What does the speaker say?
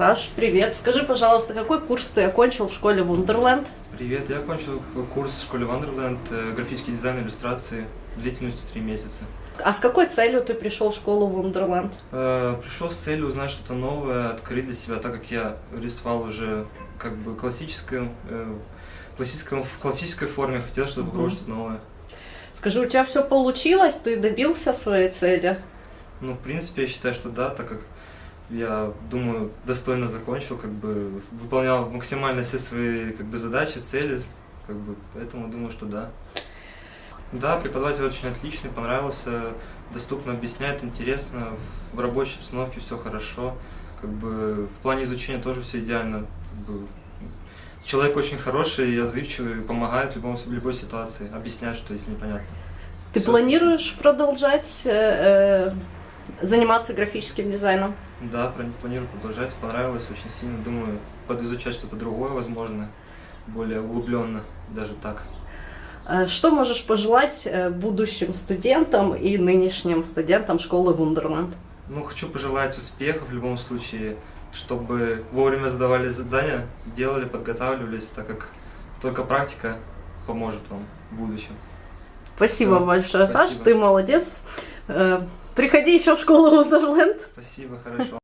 Саш, привет. Скажи, пожалуйста, какой курс ты окончил в школе Wonderland? Привет, я окончил курс в школе Wonderland, э, графический дизайн иллюстрации длительностью 3 месяца. А с какой целью ты пришел в школу Wonderland? Э, Пришел с целью узнать что-то новое, открыть для себя, так как я рисовал уже как бы классическую, э, классическом, в классической форме, хотел, чтобы Мгм. попробовать что-то новое. Скажи, у тебя все получилось? Ты добился своей цели? Ну, в принципе, я считаю, что да, так как я думаю, достойно закончил, как бы выполнял максимально все свои как бы задачи, цели, как бы, поэтому думаю, что да. Да, преподаватель очень отличный, понравился, доступно объясняет, интересно, в рабочей обстановке все хорошо, как бы в плане изучения тоже все идеально. Как бы, человек очень хороший, отзывчивый, помогает в, любом, в любой ситуации, объясняет, что если непонятно. Ты Всё планируешь продолжать э, э, заниматься графическим дизайном? Да, планирую продолжать, понравилось очень сильно, думаю, подизучать что-то другое, возможно, более углубленно, даже так. Э, Что можешь пожелать э, будущим студентам и нынешним студентам школы Wonderland? Ну, хочу пожелать успехов в любом случае, чтобы вовремя задавали задания, делали, подготавливались, так как только практика поможет вам в будущем. Спасибо Всё, большое, Саш, спасибо. ты молодец. Приходи еще в школу Wonderland. Спасибо, хорошо.